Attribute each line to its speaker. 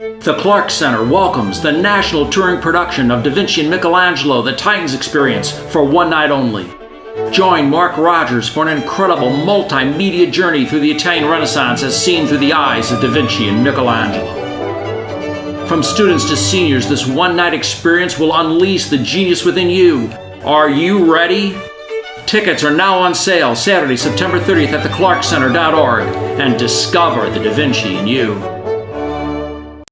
Speaker 1: The Clark Center welcomes the national touring production of Da Vinci and Michelangelo The Titans Experience for one night only. Join Mark Rogers for an incredible multimedia journey through the Italian Renaissance as seen through the eyes of Da Vinci and Michelangelo. From students to seniors, this one night experience will unleash the genius within you. Are you ready? Tickets are now on sale Saturday, September 30th at theclarkcenter.org and discover the Da Vinci in you.